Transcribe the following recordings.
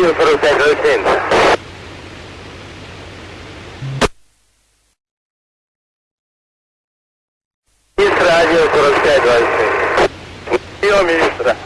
1 4507. Министра 1 4527. Прием, министра.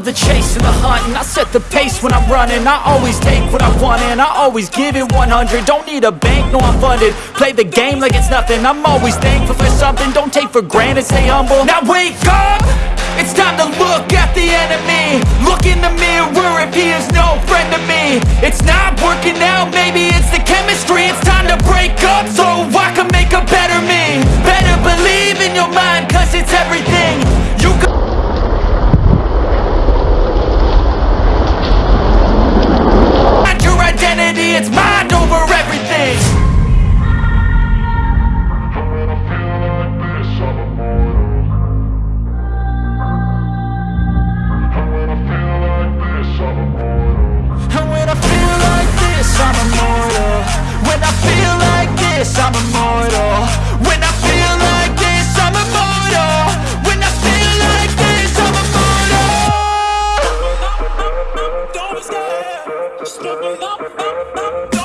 Love the chase and the hunt and I set the pace when I'm running. I always take what I want and I always give it 100 Don't need a bank, no I'm funded. Play the game like it's nothing. I'm always thankful for something. Don't take for granted, stay humble. Now wake up! It's time to look at the enemy. Look in the mirror if he is no friend to me. It's not working out, maybe it's the chemistry. It's time to break up so I can make a better me. Better believe in your mind cause it's everything this, I'm immortal. When I feel like this, I'm immortal. When I feel like this, I'm immortal. Don't be scared. Just open up. Don't be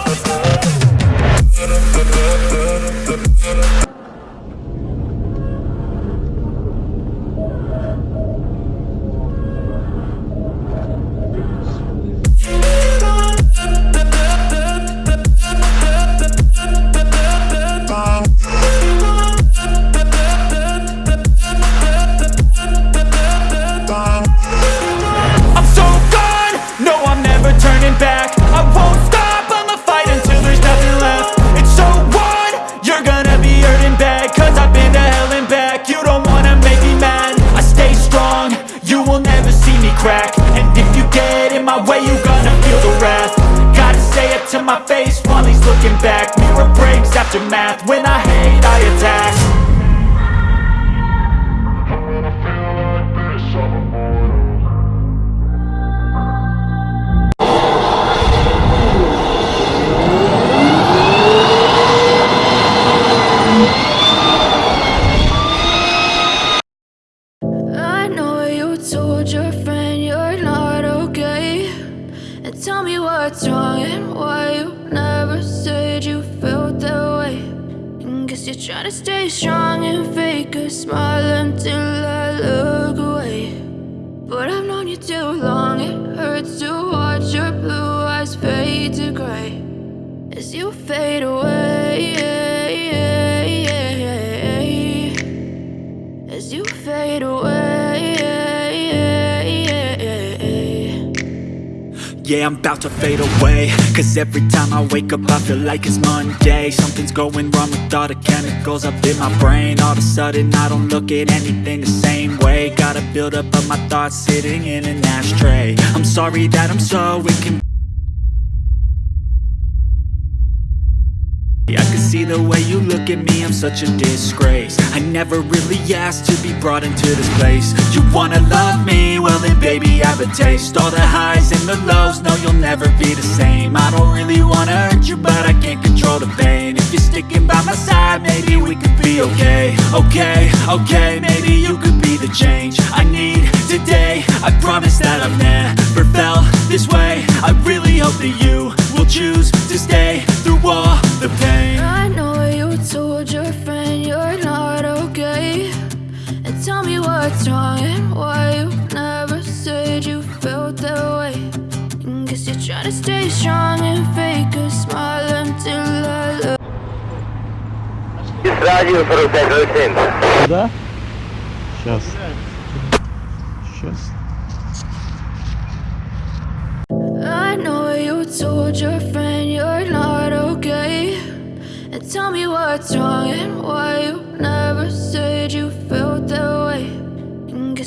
told your friend you're not okay. And tell me what's wrong and why you never said you felt that way. And guess you're trying to stay strong and fake a smile until I look away. But I've known you too long, it hurts to watch your blue eyes fade to gray as you fade away. Yeah, I'm about to fade away. Cause every time I wake up I feel like it's Monday. Something's going wrong with all the chemicals up in my brain. All of a sudden I don't look at anything the same way. Gotta build up of my thoughts sitting in an ashtray. I'm sorry that I'm so inconvenient I can see the way you look at me, I'm such a disgrace. I never really asked to be brought into this place. You wanna love me? Well then baby I have a taste. All the highs and the lows, no you'll never be the same. I don't really wanna hurt you but I can't control the pain. If you're sticking by my side, maybe we could be okay. Okay, okay, maybe you could be the change I need today. I promise that I've never felt this way. I really hope that you tell me what's wrong and why you never said you felt that way. And guess you're trying to stay strong and fake a smile until I look. Miss Radio 4620. Да? Сейчас. Сейчас. I know you told your friend you're not okay. And tell me what's wrong and why you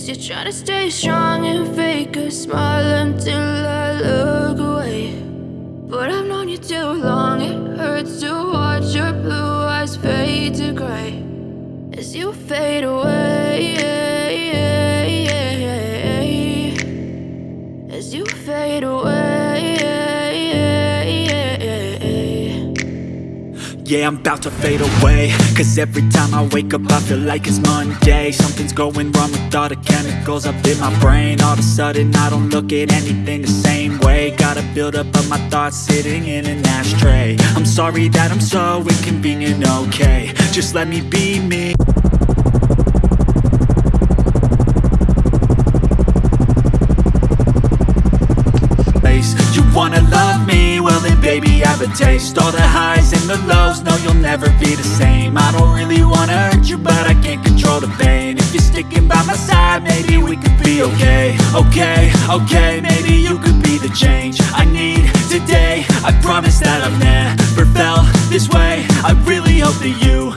you're trying to stay strong and fake a smile until I look away. But I've known you too long, it hurts to watch your blue eyes fade to gray as you fade away. As you fade away. Yeah, I'm about to fade away. Cause every time I wake up I feel like it's Monday. Something's going wrong with all the chemicals up in my brain. All of a sudden I don't look at anything the same way. Gotta build up of my thoughts sitting in an ashtray. I'm sorry that I'm so inconvenient, okay. Just let me be me. You wanna love me? Baby have a taste. All the highs and the lows, no you'll never be the same. I don't really wanna hurt you but I can't control the pain. If you're sticking by my side maybe we could be okay. Okay, okay, maybe you could be the change I need today. I promise that I've never felt this way. I really hope that you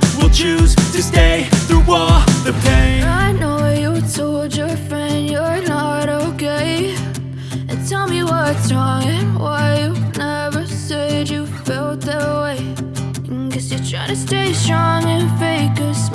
stay strong and fake a smile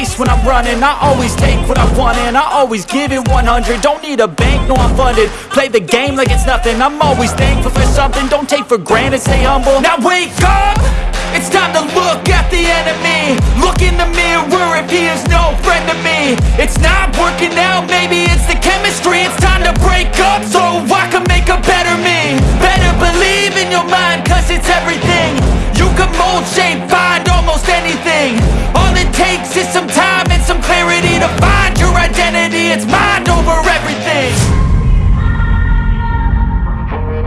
when I'm running. I always take what I want and I always give it 100 Don't need a bank, no I'm funded. Play the game like it's nothing. I'm always thankful for something. Don't take for granted, stay humble. Now wake up! It's time to look at the enemy. Look in the mirror if he is no friend to me. It's not working out, maybe it's the chemistry. It's time to